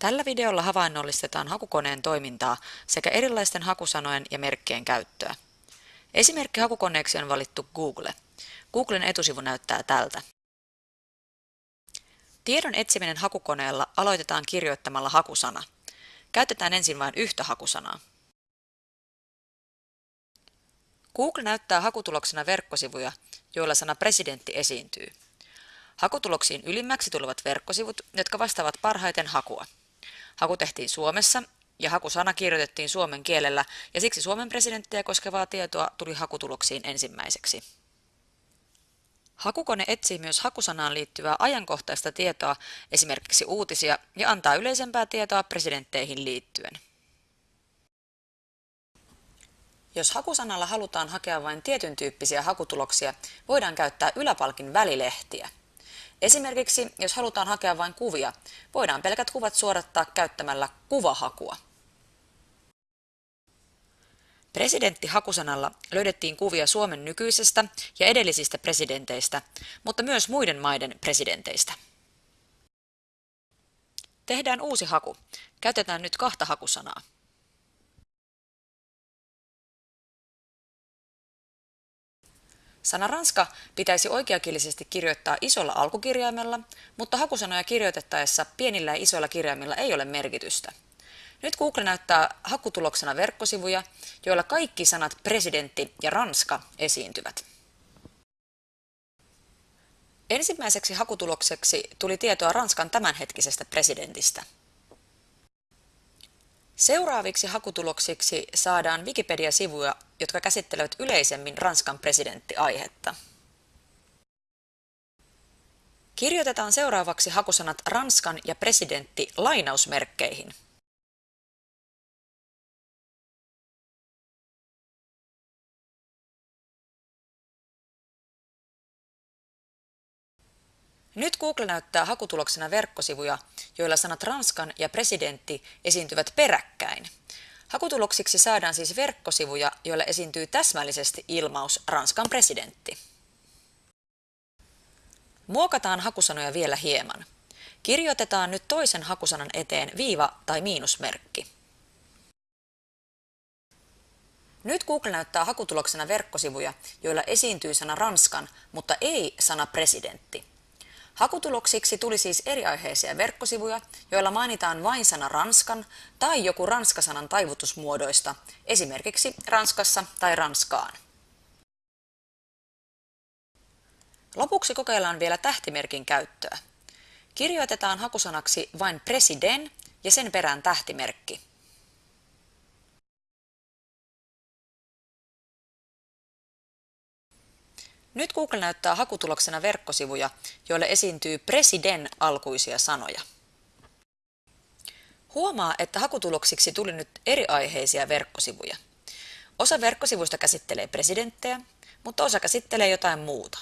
Tällä videolla havainnollistetaan hakukoneen toimintaa sekä erilaisten hakusanojen ja merkkien käyttöä. Esimerkki hakukoneeksi on valittu Google. Googlen etusivu näyttää tältä. Tiedon etsiminen hakukoneella aloitetaan kirjoittamalla hakusana. Käytetään ensin vain yhtä hakusanaa. Google näyttää hakutuloksena verkkosivuja, joilla sana presidentti esiintyy. Hakutuloksiin ylimmäksi tulevat verkkosivut, jotka vastaavat parhaiten hakua. Haku tehtiin Suomessa ja hakusana kirjoitettiin suomen kielellä ja siksi Suomen presidenttiä koskevaa tietoa tuli hakutuloksiin ensimmäiseksi. Hakukone etsii myös hakusanaan liittyvää ajankohtaista tietoa, esimerkiksi uutisia, ja antaa yleisempää tietoa presidentteihin liittyen. Jos hakusanalla halutaan hakea vain tietyn tyyppisiä hakutuloksia, voidaan käyttää yläpalkin välilehtiä. Esimerkiksi, jos halutaan hakea vain kuvia, voidaan pelkät kuvat suorattaa käyttämällä kuvahakua. Presidentti-hakusanalla löydettiin kuvia Suomen nykyisestä ja edellisistä presidenteistä, mutta myös muiden maiden presidenteistä. Tehdään uusi haku. Käytetään nyt kahta hakusanaa. Sana ranska pitäisi oikeakielisesti kirjoittaa isolla alkukirjaimella, mutta hakusanoja kirjoitettaessa pienillä ja isoilla kirjaimilla ei ole merkitystä. Nyt Google näyttää hakutuloksena verkkosivuja, joilla kaikki sanat presidentti ja ranska esiintyvät. Ensimmäiseksi hakutulokseksi tuli tietoa Ranskan tämänhetkisestä presidentistä. Seuraaviksi hakutuloksiksi saadaan Wikipedia-sivuja, jotka käsittelevät yleisemmin Ranskan presidenttiaihetta. Kirjoitetaan seuraavaksi hakusanat Ranskan ja presidentti lainausmerkkeihin. Nyt Google näyttää hakutuloksena verkkosivuja, joilla sanat Ranskan ja presidentti esiintyvät peräkkäin. Hakutuloksiksi saadaan siis verkkosivuja, joilla esiintyy täsmällisesti ilmaus Ranskan presidentti. Muokataan hakusanoja vielä hieman. Kirjoitetaan nyt toisen hakusanan eteen viiva tai miinusmerkki. Nyt Google näyttää hakutuloksena verkkosivuja, joilla esiintyy sana Ranskan, mutta ei sana presidentti. Hakutuloksiksi tuli siis eriaiheisia verkkosivuja, joilla mainitaan vain sana Ranskan tai joku ranskasanan taivutusmuodoista, esimerkiksi Ranskassa tai Ranskaan. Lopuksi kokeillaan vielä tähtimerkin käyttöä. Kirjoitetaan hakusanaksi vain president ja sen perään tähtimerkki. Nyt Google näyttää hakutuloksena verkkosivuja, joille esiintyy presiden alkuisia sanoja. Huomaa, että hakutuloksiksi tuli nyt eri aiheisia verkkosivuja. Osa verkkosivuista käsittelee presidenttejä, mutta osa käsittelee jotain muuta.